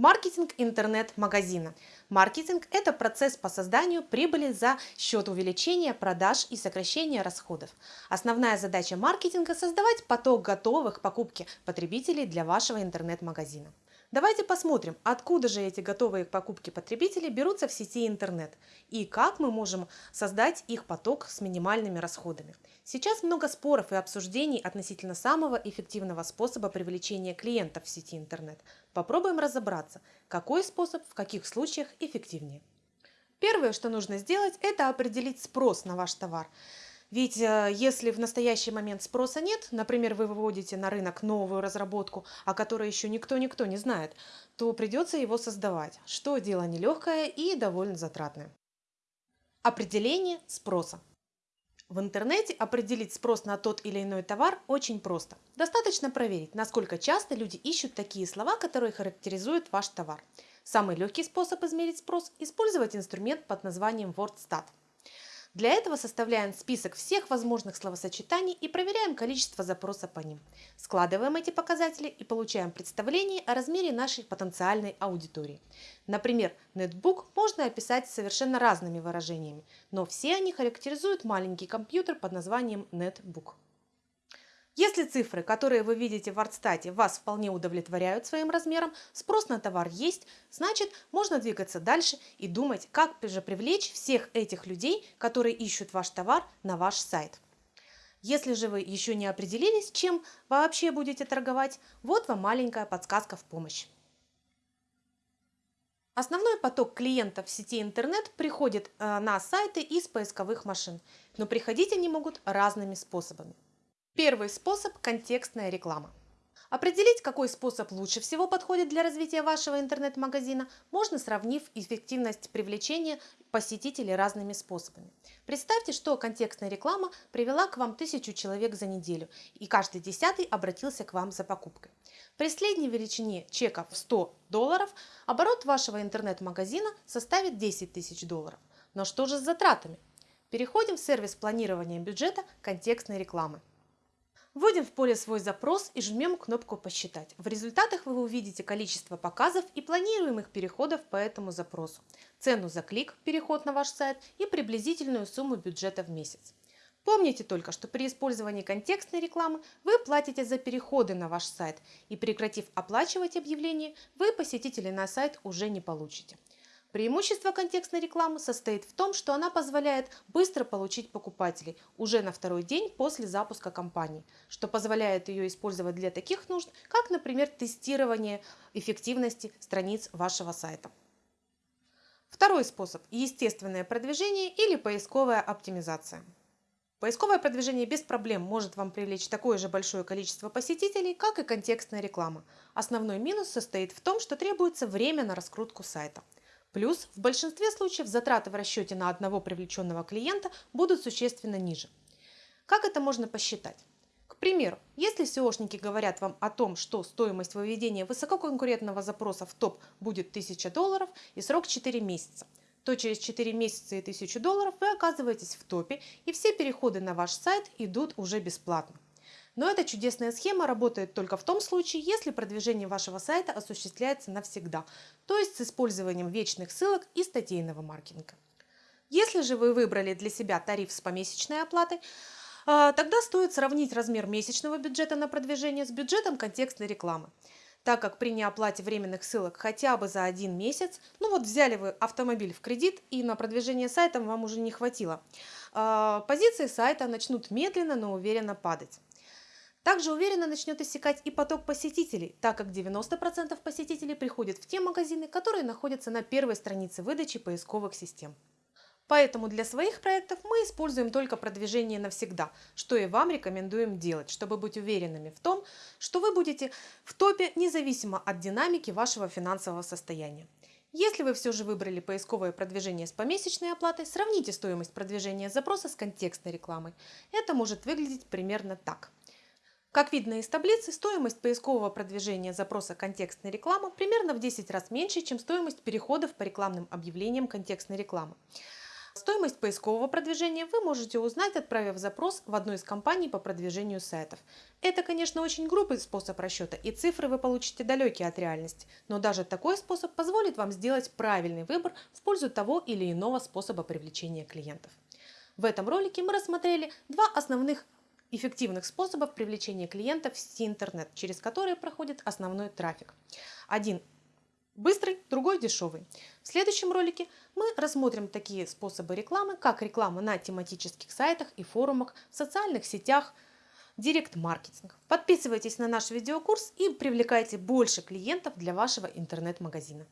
Маркетинг интернет-магазина. Маркетинг – это процесс по созданию прибыли за счет увеличения продаж и сокращения расходов. Основная задача маркетинга – создавать поток готовых к покупке потребителей для вашего интернет-магазина. Давайте посмотрим, откуда же эти готовые к покупке потребители берутся в сети интернет и как мы можем создать их поток с минимальными расходами. Сейчас много споров и обсуждений относительно самого эффективного способа привлечения клиентов в сети интернет. Попробуем разобраться, какой способ в каких случаях эффективнее. Первое, что нужно сделать, это определить спрос на ваш товар. Ведь э, если в настоящий момент спроса нет, например, вы выводите на рынок новую разработку, о которой еще никто-никто не знает, то придется его создавать, что дело нелегкое и довольно затратное. Определение спроса. В интернете определить спрос на тот или иной товар очень просто. Достаточно проверить, насколько часто люди ищут такие слова, которые характеризуют ваш товар. Самый легкий способ измерить спрос – использовать инструмент под названием WordStat. Для этого составляем список всех возможных словосочетаний и проверяем количество запроса по ним. Складываем эти показатели и получаем представление о размере нашей потенциальной аудитории. Например, нетбук можно описать совершенно разными выражениями, но все они характеризуют маленький компьютер под названием нетбук. Если цифры, которые вы видите в артстате, вас вполне удовлетворяют своим размером, спрос на товар есть, значит можно двигаться дальше и думать, как же привлечь всех этих людей, которые ищут ваш товар на ваш сайт. Если же вы еще не определились, чем вообще будете торговать, вот вам маленькая подсказка в помощь. Основной поток клиентов в сети интернет приходит э, на сайты из поисковых машин, но приходить они могут разными способами. Первый способ – контекстная реклама. Определить, какой способ лучше всего подходит для развития вашего интернет-магазина, можно сравнив эффективность привлечения посетителей разными способами. Представьте, что контекстная реклама привела к вам тысячу человек за неделю, и каждый десятый обратился к вам за покупкой. При средней величине чека в 100 долларов оборот вашего интернет-магазина составит 10 тысяч долларов. Но что же с затратами? Переходим в сервис планирования бюджета контекстной рекламы. Вводим в поле свой запрос и жмем кнопку «Посчитать». В результатах вы увидите количество показов и планируемых переходов по этому запросу, цену за клик, переход на ваш сайт и приблизительную сумму бюджета в месяц. Помните только, что при использовании контекстной рекламы вы платите за переходы на ваш сайт и прекратив оплачивать объявление, вы посетителей на сайт уже не получите. Преимущество контекстной рекламы состоит в том, что она позволяет быстро получить покупателей уже на второй день после запуска кампании, что позволяет ее использовать для таких нужд, как, например, тестирование эффективности страниц вашего сайта. Второй способ – естественное продвижение или поисковая оптимизация. Поисковое продвижение без проблем может вам привлечь такое же большое количество посетителей, как и контекстная реклама. Основной минус состоит в том, что требуется время на раскрутку сайта – Плюс в большинстве случаев затраты в расчете на одного привлеченного клиента будут существенно ниже. Как это можно посчитать? К примеру, если SEOшники говорят вам о том, что стоимость выведения высококонкурентного запроса в топ будет 1000 долларов и срок 4 месяца, то через 4 месяца и 1000 долларов вы оказываетесь в топе и все переходы на ваш сайт идут уже бесплатно. Но эта чудесная схема работает только в том случае, если продвижение вашего сайта осуществляется навсегда, то есть с использованием вечных ссылок и статейного маркетинга. Если же вы выбрали для себя тариф с помесячной оплатой, а, тогда стоит сравнить размер месячного бюджета на продвижение с бюджетом контекстной рекламы так как при неоплате временных ссылок хотя бы за один месяц, ну вот взяли вы автомобиль в кредит и на продвижение сайта вам уже не хватило, а, позиции сайта начнут медленно, но уверенно падать. Также уверенно начнет иссякать и поток посетителей, так как 90% посетителей приходят в те магазины, которые находятся на первой странице выдачи поисковых систем. Поэтому для своих проектов мы используем только продвижение навсегда, что и вам рекомендуем делать, чтобы быть уверенными в том, что вы будете в топе независимо от динамики вашего финансового состояния. Если вы все же выбрали поисковое продвижение с помесячной оплатой, сравните стоимость продвижения запроса с контекстной рекламой. Это может выглядеть примерно так – как видно из таблицы, стоимость поискового продвижения запроса контекстной рекламы примерно в 10 раз меньше, чем стоимость переходов по рекламным объявлениям контекстной рекламы. Стоимость поискового продвижения вы можете узнать, отправив запрос в одну из компаний по продвижению сайтов. Это, конечно, очень грубый способ расчета, и цифры вы получите далекие от реальности, но даже такой способ позволит вам сделать правильный выбор в пользу того или иного способа привлечения клиентов. В этом ролике мы рассмотрели два основных эффективных способов привлечения клиентов в сети интернет, через которые проходит основной трафик. Один быстрый, другой дешевый. В следующем ролике мы рассмотрим такие способы рекламы, как реклама на тематических сайтах и форумах, в социальных сетях, директ-маркетинг. Подписывайтесь на наш видеокурс и привлекайте больше клиентов для вашего интернет-магазина.